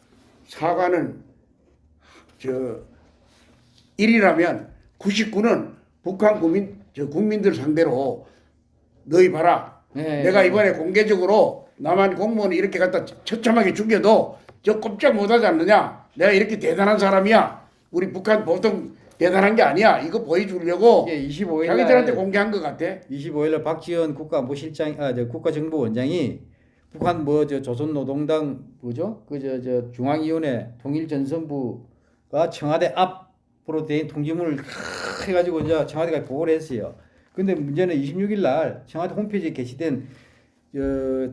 Speaker 1: 사과는 저 1이라면 99는 북한 국민 저 국민들 상대로 너희 봐라
Speaker 2: 네.
Speaker 1: 내가 이번에 공개적으로 남한 공무원이 이렇게 갖다 처참하게 죽여도 저 꼼짝 못하지 않느냐? 내가 이렇게 대단한 사람이야. 우리 북한 보통 대단한 게 아니야. 이거 보여주려고
Speaker 2: 이게 25일
Speaker 1: 자기들한테
Speaker 2: 날
Speaker 1: 공개한 것 같아.
Speaker 2: 25일 날 박지원 국가안보실장 아 저 국가정보원장이 북한 뭐 저 조선노동당 뭐죠? 그 저 저 중앙위원회 통일전선부가 청와대 앞으로 된 통지문을 크 해가지고 이제 청와대가 보고를 했어요. 근데 문제는 26일 날 청와대 홈페이지에 게시된 저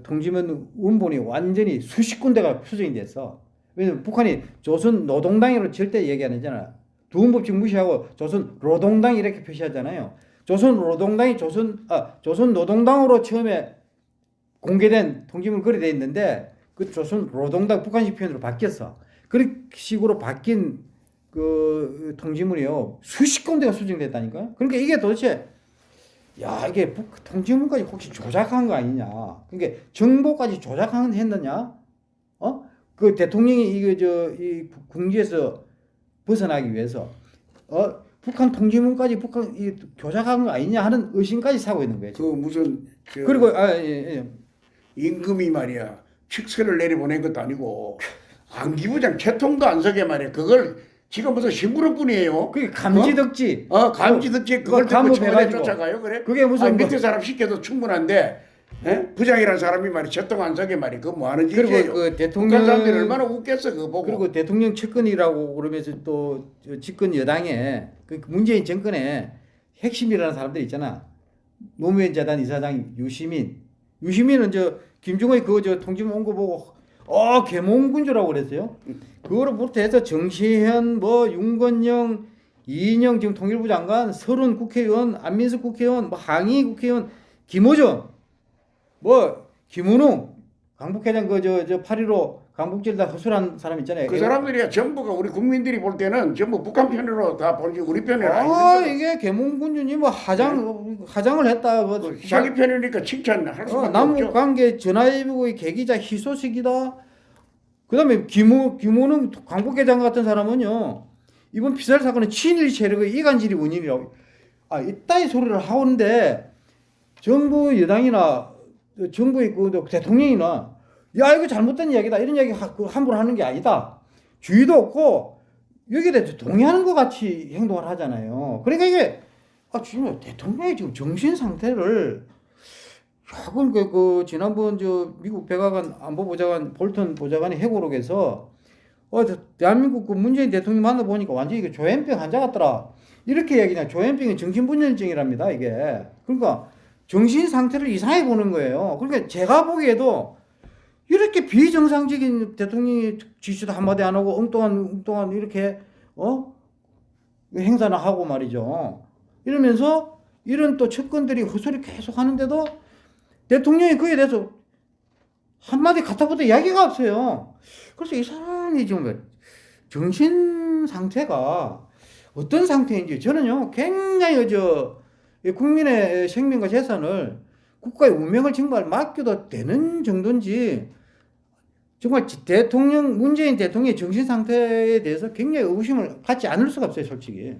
Speaker 2: 통지문 원본이 완전히 수십 군데가 수정이 됐어. 왜냐면 북한이 조선 노동당이라고 절대 얘기 안 하잖아. 두음법칙 무시하고 조선 노동당 이렇게 표시하잖아요. 조선 노동당이 조선 아 조선 노동당으로 처음에 공개된 통지문 그리 돼 있는데 그 조선 노동당 북한식 표현으로 바뀌었어. 그런 식으로 바뀐 그 통지문이요 수십 건대가 수정됐다니까요. 그러니까 이게 도대체 야 이게 북 통지문까지 혹시 조작한 거 아니냐? 그러니까 정보까지 조작한 했느냐? 어? 그 대통령이 이거 저이 궁지에서 벗어나기 위해서 어 북한 통지문까지 북한 이 조작한 거 아니냐 하는 의심까지 사고 있는 거예요.
Speaker 1: 그. 무슨 저
Speaker 2: 그리고 아 예, 예.
Speaker 1: 임금이 말이야 칙서를 내려보낸 것도 아니고 안기부장 채통도 안 서게 말이야. 그걸 지금 무슨 심부름뿐이에요.
Speaker 2: 그게 감지덕지.
Speaker 1: 어 감지듣지 그걸
Speaker 2: 그거
Speaker 1: 듣고 청와대. 쫓아가요 그래?
Speaker 2: 그게 무슨 뭐-
Speaker 1: 밑에 사람 시켜도 충분한데 에? 부장이라는 사람이 말이 안 서게 말이 그거 뭐 하는 짓이에요?
Speaker 2: 그리고 그 대통령
Speaker 1: 사람들이 얼마나 웃겠어 그거 보고.
Speaker 2: 그리고 대통령 측근이라고 그러면서 또저 집권 여당에 그 문재인 정권에 핵심이라는 사람들 있잖아. 노무현 재단 이사장 유시민. 유시민은 저 김정은이 그거 저 통지문 온거 보고 어 개몽군주라고 그랬어요. 그거로부터 해서 정시현 뭐 윤건영 이인영 지금 통일부 장관 서른 국회의원 안민석 국회의원 뭐 항의 국회의원 김호정 뭐 김은웅 강북회장 그저저8.15 강북질 다 허술한 사람 있잖아요.
Speaker 1: 그 사람들이야 전부가 우리 국민들이 볼 때는 전부 북한 편으로 다 보지 우리 편이
Speaker 2: 아. 이게 개몽군주님 뭐 하장 하장을 했다. 뭐
Speaker 1: 자기 편이니까 칭찬할
Speaker 2: 어,
Speaker 1: 수밖에
Speaker 2: 남북
Speaker 1: 없죠.
Speaker 2: 관계 전화위복의 계기자 희소식이다. 그다음에 김우 김우는 광복회장 같은 사람은요 이번 피살 사건은 친일 세력의 이간질이 원인이라고 아 이따위 소리를 하는데 정부 여당이나 정부의 그 대통령이나 야 이거 잘못된 이야기다. 이런 이야기 하- 그 함부로 하는 게 아니다. 주의도 없고 여기에 대해서 동의하는 것 같이 행동을 하잖아요. 그러니까 이게 아 지금 대통령이 지금 정신 상태를 야, 그러니까 그 지난번 저 미국 백악관 안보보좌관 볼턴 보좌관이 해고록에서 어 저- 대한민국 그 문재인 대통령 만나 보니까 완전히 이게 조현병 환자 같더라. 이렇게 얘기냐. 조현병이 정신분열증이랍니다 이게. 그러니까 정신 상태를 이상하게 보는 거예요. 그러니까 제가 보기에도 이렇게 비정상적인 대통령이 지시도 한마디 안 하고 엉뚱한 엉뚱한 이렇게 어 행사나 하고 말이죠. 이러면서 이런 또 측근들이 헛소리 계속 하는데도 대통령이 그에 대해서 한마디 갖다부터 이야기가 없어요. 그래서 이 사람이 지금 정신 상태가 어떤 상태인지 저는요 굉장히 저 국민의 생명과 재산을 국가의 운명을 정말 맡겨도 되는 정도인지 정말 대통령 문재인 대통령의 정신 상태에 대해서 굉장히 의구심을 갖지 않을 수가 없어요 솔직히.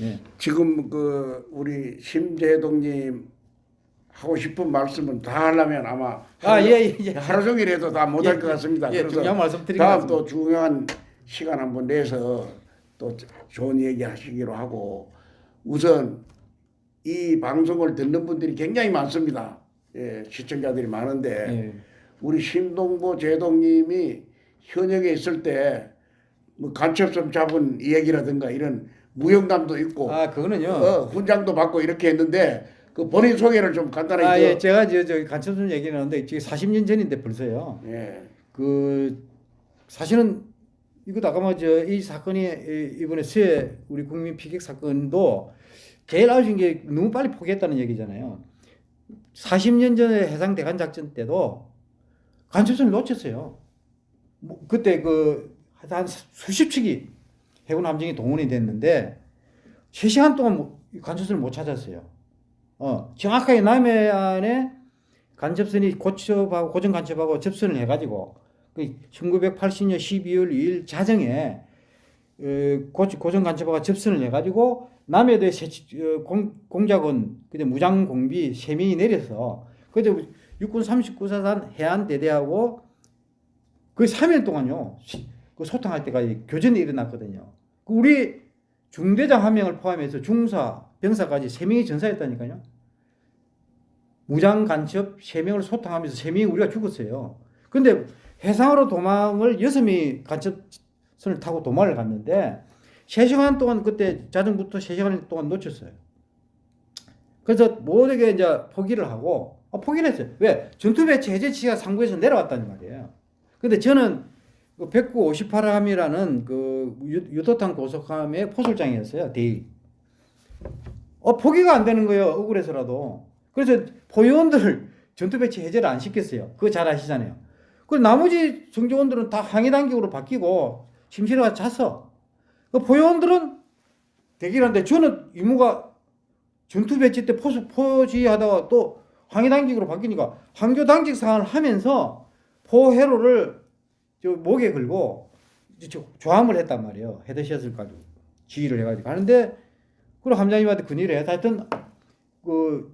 Speaker 2: 예.
Speaker 1: 지금 그 우리 심재동님 하고 싶은 말씀은 다 하려면 아마
Speaker 2: 아,
Speaker 1: 하루,
Speaker 2: 예, 예, 예.
Speaker 1: 하루 종일 해도 다 못할
Speaker 2: 예,
Speaker 1: 것 같습니다.
Speaker 2: 예,
Speaker 1: 그래서
Speaker 2: 중요한 말씀
Speaker 1: 다음. 또 중요한 시간 한번 내서 또 좋은 얘기 하시기로 하고 우선 이 방송을 듣는 분들이 굉장히 많습니다. 예, 시청자들이 많은데
Speaker 2: 예.
Speaker 1: 우리 신동보 제동님이 현역에 있을 때 뭐 간첩점 잡은 얘기라든가 이런 무용담도 있고
Speaker 2: 아 그거는요.
Speaker 1: 어, 훈장도 받고 이렇게 했는데 그 본인 소개를 좀 간단하게
Speaker 2: 아
Speaker 1: 그-
Speaker 2: 예, 제가 저, 저 간첩선 얘기 나는데 지금 40년 전인데 벌써요.
Speaker 1: 예.
Speaker 2: 그 사실은 이거 아까 사건이 이- 이번에 수해 우리 국민 피격 사건도 제일 아쉬운 게 너무 빨리 포기했다는 얘기잖아요. 40년 전에 해상 대간 작전 때도 간첩선을 놓쳤어요. 뭐 그때 그 한 수십 척이 해군 함정이 동원이 됐는데 3시간 동안 뭐- 간첩선을 못 찾았어요. 어, 정확하게 남해안에 간첩선이 고첩하고 고정 간첩하고 접선을 해가지고 그 1980년 12월 2일 자정에 어, 고, 고정 간첩하고 접선을 해가지고 남해도에 세, 어, 공, 공작원 그때 무장 공비 세 명이 내려서 그때 육군 39사단 해안 대대하고 그 3일 동안요 시- 그 소통할 때까지 교전이 일어났거든요. 그 우리 중대장 한 명을 포함해서 중사, 병사까지 세 명이 전사했다니까요. 무장 간첩 세 명을 소탕하면서 세 명이 우리가 죽었어요. 근데 해상으로 도망을 여섯 명이 간첩선을 타고 도망을 갔는데 세 시간 동안 그때 자정부터 세 시간 동안 놓쳤어요. 그래서 모두게 이제 포기를 하고 아, 포기를 했어요. 왜? 전투 배치 해제치가 상부에서 내려왔다는 말이에요. 근데 저는 그 109-58함이라는 그 유- 유도탄 고속함의 포술장이었어요. 대위. 어, 포기가 안 되는 거예요. 억울해서라도. 그래서 포위원들을 전투 배치 해제를 안 시켰어요. 그거 잘 아시잖아요. 그 나머지 정조원들은 다 항해 단격으로 바뀌고 심실이가 잤어. 그 포위원들은 대기를 하는데 저는 임무가 전투 배치 때 포수 포지하다가 또 항해 당직으로 바뀌니까 항교 당직 사항을 하면서 포해로를 저 목에 걸고 조함을 했단 말이에요. 헤드샷을 가지고 지휘를 해가지고 하는데 그리고 함장님한테 해서 하여튼 그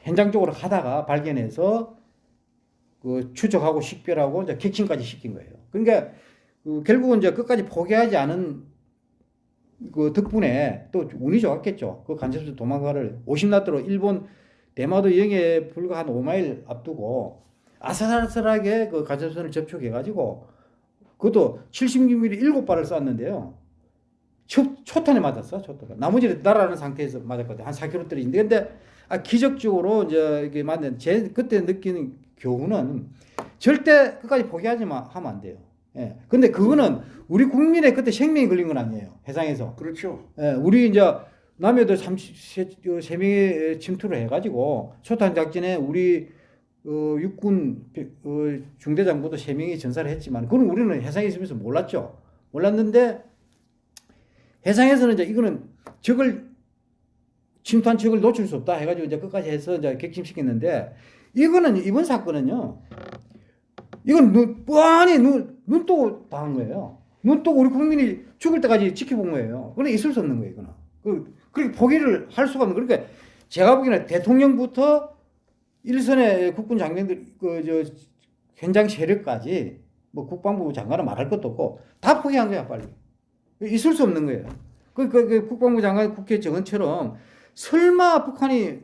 Speaker 2: 현장 쪽으로 가다가 발견해서 그 추적하고 식별하고 이제 객침까지 시킨 거예요. 그러니까 그 결국은 이제 끝까지 포기하지 않은 그 덕분에 또 운이 좋았겠죠. 그 간첩선 도망가를 50나트로 일본 대마도 영해 불과 한 5마일 앞두고 아슬아슬하게 그 간첩선을 접촉해가지고 그것도 76mm 7발을 쐈는데요. 초, 초탄에 맞았어, 초탄. 나머지는 날아가는 상태에서 맞았거든. 한 4km 떨어진데. 근데 아, 기적적으로 이제 이게 맞는 제 그때 느끼는 교훈은 절대 끝까지 포기하지 마, 하면 안 돼요. 예. 근데 그거는 우리 국민의 그때 생명이 걸린 건 아니에요. 해상에서.
Speaker 1: 그렇죠.
Speaker 2: 예, 우리 이제 남해도 33 명이 침투를 해가지고 초탄 작전에 우리 어, 육군 어, 중대장부도 세 명이 전사를 했지만 그건 우리는 해상에 있으면서 몰랐죠. 몰랐는데 해상에서는 이제 이거는 적을 침투한 적을 놓칠 수 없다 해가지고 이제 끝까지 해서 이제 객침시켰는데 이거는 이번 사건은요. 이건 눈, 뻔히 눈, 눈 뜨고 당한 거예요. 눈 뜨고 우리 국민이 죽을 때까지 지켜본 거예요. 그래 있을 수 없는 거예요, 이거는. 그, 그렇게 포기를 할 수가 없는, 그러니까 제가 보기에는 대통령부터 일선의 국군 장병들, 그, 저, 현장 세력까지 뭐 국방부 장관은 말할 것도 없고 다 포기한 거야, 빨리. 있을 수 없는 거예요. 그, 그, 그 국방부 장관 국회 정언처럼 설마 북한이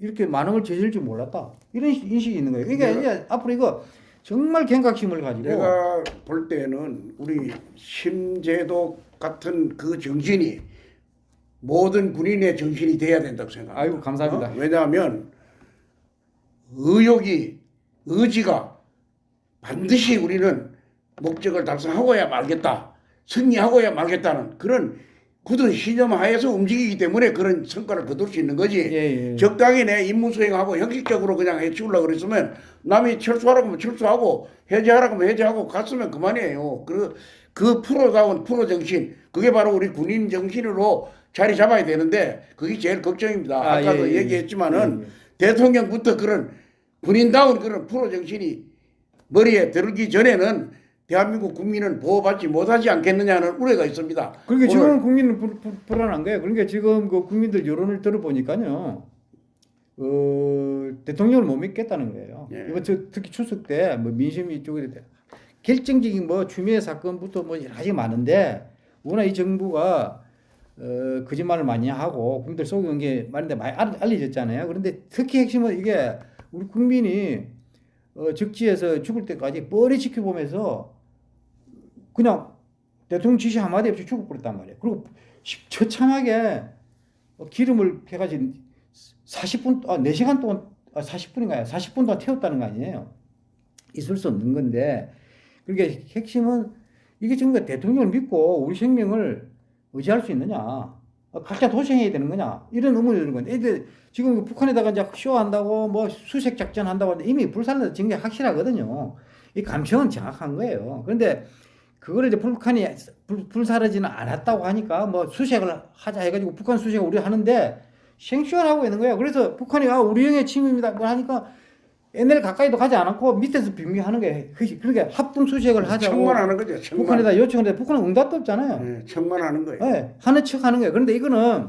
Speaker 2: 이렇게 만행을 저질 줄 몰랐다. 이런 인식이 있는 거예요. 그러니까
Speaker 1: 내가-
Speaker 2: 이제 앞으로 이거 정말 경각심을 가지고
Speaker 1: 내가 볼 때는 우리 심제도 같은 그 정신이 모든 군인의 정신이 돼야 된다고 생각합니다.
Speaker 2: 아이고, 감사합니다.
Speaker 1: 어? 왜냐하면 의욕이 의지가 반드시 우리는 목적을 달성하고야 말겠다, 승리하고야 말겠다는 그런 굳은 신념 하에서 움직이기 때문에 그런 성과를 거둘 수 있는 거지.
Speaker 2: 예, 예.
Speaker 1: 적당히 내 임무 수행하고 형식적으로 그냥 해치우려고 그랬으면 남이 철수하라고 하면 철수하고 해제하라고 하면 해제하고 갔으면 그만이에요. 그, 그 프로다운 프로 정신, 그게 바로 우리 군인 정신으로 자리 잡아야 되는데 그게 제일 걱정입니다.
Speaker 2: 아,
Speaker 1: 아, 까도
Speaker 2: 예, 예,
Speaker 1: 얘기했지만은
Speaker 2: 예, 예.
Speaker 1: 대통령부터 그런 군인다운 그런 프로 정신이 머리에 들기 전에는 대한민국 국민은 보호받지 못하지 않겠느냐는 우려가 있습니다.
Speaker 2: 그러니까 지금 국민은 불, 불, 불 안한 거예요. 그러니까 지금 그 국민들 여론을 들어보니까요. 어, 대통령을 못 믿겠다는 거예요.
Speaker 1: 예.
Speaker 2: 이번 저 특히 추석 때 뭐 민심 이 쪽에 대- 결정적인 뭐 추미애 사건부터 뭐 여러 가지 많은데 워낙 이 정부가 어, 거짓말을 많이 하고 국민들 속이는 게 많은데 많이 알- 알려졌잖아요. 그런데 특히 핵심은 이게 우리 국민이 어, 적지에서 죽을 때까지 뻔히 지켜보면서 그냥 대통령 지시 한마디 없이 죽어버렸단 말이에요. 그리고 시- 처참하게 어, 기름을 해가지고 40분, 아, 4시간 동안, 아, 40분인가요? 40분 동안 태웠다는 거 아니에요? 있을 수 없는 건데, 그러니까 핵심은 이게 지금 대통령을 믿고 우리 생명을 의지할 수 있느냐? 어, 각자 도생해야 되는 거냐? 이런 의문이 드는 건데, 근데 지금 그 북한에다가 이제 쇼한다고 뭐 수색 작전 한다고 이미 불살라 증거 확실하거든요. 이 감청은 정확한 거예요. 그런데 그거를 이제 북한이 불, 불사르지는 않았다고 하니까 뭐 수색을 하자 해가지고 북한 수색을 우리 하는데 생쇼하고 있는 거예요. 그래서 북한이 아 우리 영의 침입이다 뭐 하니까 옛날 가까이도 가지 않고 밑에서 빙빙하는 거예요. 그- 그러니까 합동 수색을 하자고
Speaker 1: 청만하는 거죠. 청만.
Speaker 2: 북한에다 요청했는데 북한은 응답도 없잖아요.
Speaker 1: 네, 청만하는 거예요.
Speaker 2: 네, 하는 척 하는 거예요. 그런데 이거는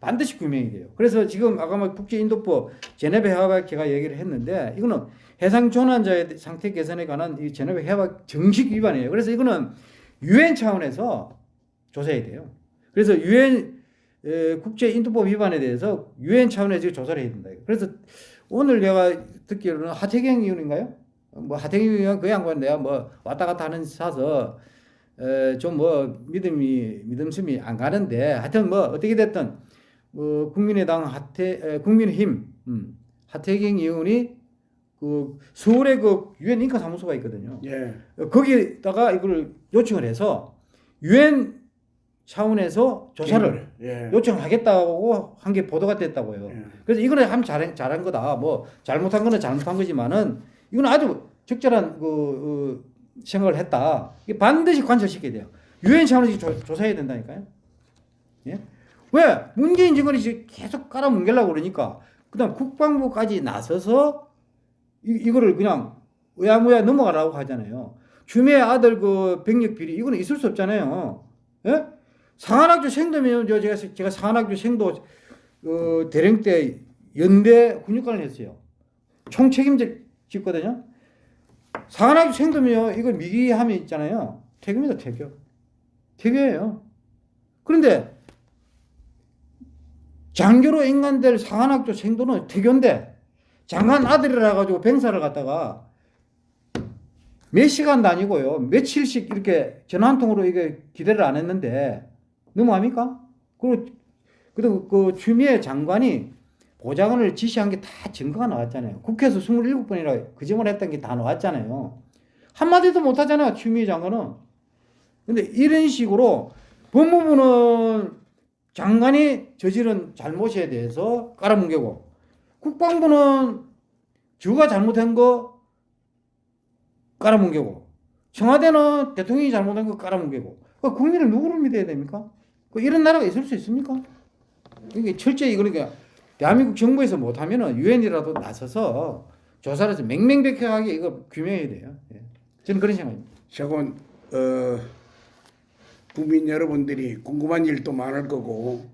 Speaker 2: 반드시 규명이 돼요. 그래서 지금 아까 막 국제인도법 제네베 협약 제가 얘기를 했는데 이거는 해상 조난자의 상태 개선에 관한 이 제네베 협약 정식 위반이에요. 그래서 이거는 유엔 차원에서 조사해야 돼요. 그래서 유엔 국제 인도법 위반에 대해서 유엔 차원에서 조사를 해야 된다. 그래서 오늘 내가 듣기로는 하태경 의원인가요? 뭐 하태경 의원 그 양반 내가 뭐 왔다 갔다 하는 사서 좀 뭐 믿음이 믿음심이 안 가는데 하여튼 뭐 어떻게 됐든 뭐 국민의당 하태 에, 국민의힘 음, 하태경 의원이 그 서울에 그 유엔 인권 사무소가 있거든요.
Speaker 1: 예.
Speaker 2: 거기다가 이걸 요청을 해서 유엔 차원에서 조사를
Speaker 1: 예.
Speaker 2: 요청하겠다고 한 게 보도가 됐다고요.
Speaker 1: 예.
Speaker 2: 그래서 이거는 참 잘한, 잘한 거다. 뭐 잘못한 거는 잘못한 거지만은 이건 아주 적절한 그 어, 생각을 했다. 이게 반드시 관철시켜야 돼요. 유엔 차원에서 조, 조사해야 된다니까요. 예? 왜 문재인 정권이 계속 깔아뭉개려고 그러니까 그다음 국방부까지 나서서 이, 이거를 그냥 의아무야 넘어가라고 하잖아요. 주미의 아들 그 병력 비리 이거는 있을 수 없잖아요. 예? 상한학교 생도면 저 제가 제가 상한학교 생도 어, 대령 때 연대 군육관을 했어요. 총 책임자 짓거든요. 상한학교 생도면 이거 미기함이 있잖아요. 태교입니다, 태교. 태교예요. 그런데 장교로 인간될 상한학교 생도는 태교인데 장관 아들이라 가지고 병사를 갖다가 몇 시간 다니고요. 며칠씩 이렇게 전화 한 통으로 이게 기대를 안 했는데 너무합니까? 그리고 그리고 그 추미애 장관이 보좌관을 지시한 게 다 증거가 나왔잖아요. 국회에서 27번이나 그 점을 했던 게 다 나왔잖아요. 한마디도 못 하잖아요. 추미애 장관은. 근데 이런 식으로 법무부는 장관이 저지른 잘못에 대해서 깔아뭉개고 국방부는 주가 잘못한 거 깔아뭉개고 청와대는 대통령이 잘못한 거 깔아뭉개고 그 국민을 누구를 믿어야 됩니까? 그 이런 나라가 있을 수 있습니까? 이게 철저히 그러니까 대한민국 정부에서 못하면은 유엔이라도 나서서 조사를 해서 맹맹백백하게 이거 규명해야 돼요. 예. 저는 그런 생각입니다.
Speaker 1: 저건 어, 국민 여러분들이 궁금한 일도 많을 거고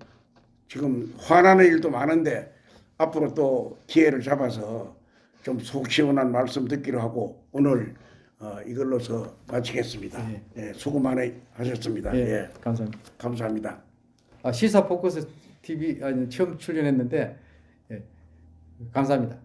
Speaker 1: 지금 화나는 일도 많은데 앞으로 또 기회를 잡아서 좀 속 시원한 말씀 듣기로 하고 오늘 어, 이걸로서 마치겠습니다.
Speaker 2: 예.
Speaker 1: 예, 수고 많이 하셨습니다.
Speaker 2: 예,
Speaker 1: 예,
Speaker 2: 감사합니다.
Speaker 1: 감사합니다.
Speaker 2: 아, 시사 포커스 TV 아니, 처음 출연했는데 예, 감사합니다.